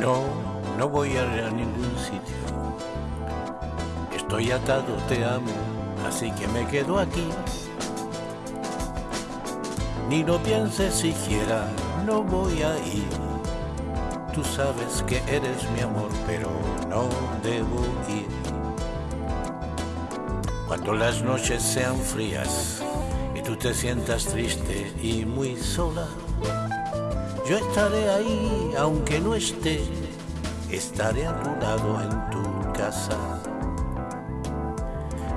No, no voy a ir a ningún sitio. Estoy atado, te amo, así que me quedo aquí. Ni lo pienses siquiera, no voy a ir. Tú sabes que eres mi amor, pero no debo ir. Cuando las noches sean frías y tú te sientas triste y muy sola, yo estaré ahí, aunque no esté, estaré a tu lado en tu casa.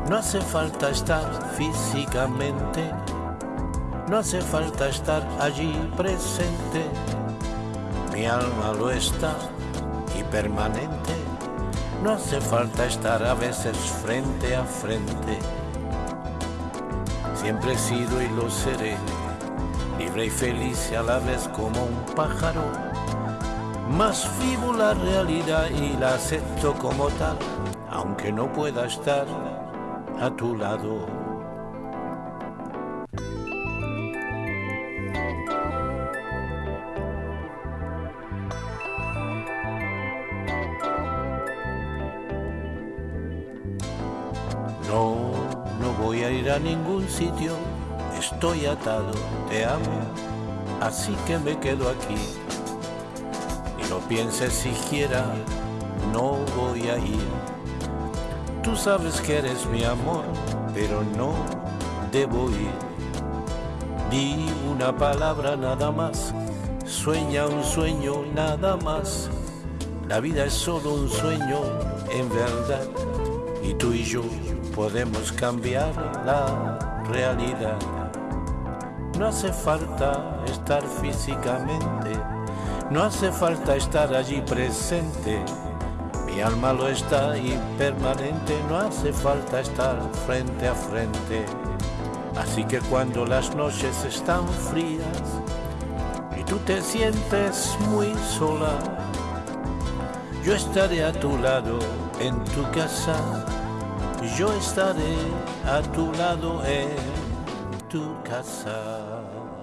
No hace falta estar físicamente, no hace falta estar allí presente. Mi alma lo está y permanente. No hace falta estar a veces frente a frente. Siempre he sido y lo seré libre y feliz y a la vez como un pájaro. Más vivo la realidad y la acepto como tal, aunque no pueda estar a tu lado. No, no voy a ir a ningún sitio estoy atado, te amo, así que me quedo aquí. Y no pienses siquiera, no voy a ir. Tú sabes que eres mi amor, pero no debo ir. Di una palabra nada más, sueña un sueño nada más. La vida es solo un sueño en verdad y tú y yo podemos cambiar la realidad. No hace falta estar físicamente, no hace falta estar allí presente. Mi alma lo está y permanente, no hace falta estar frente a frente. Así que cuando las noches están frías y tú te sientes muy sola, yo estaré a tu lado en tu casa, yo estaré a tu lado en tu casa.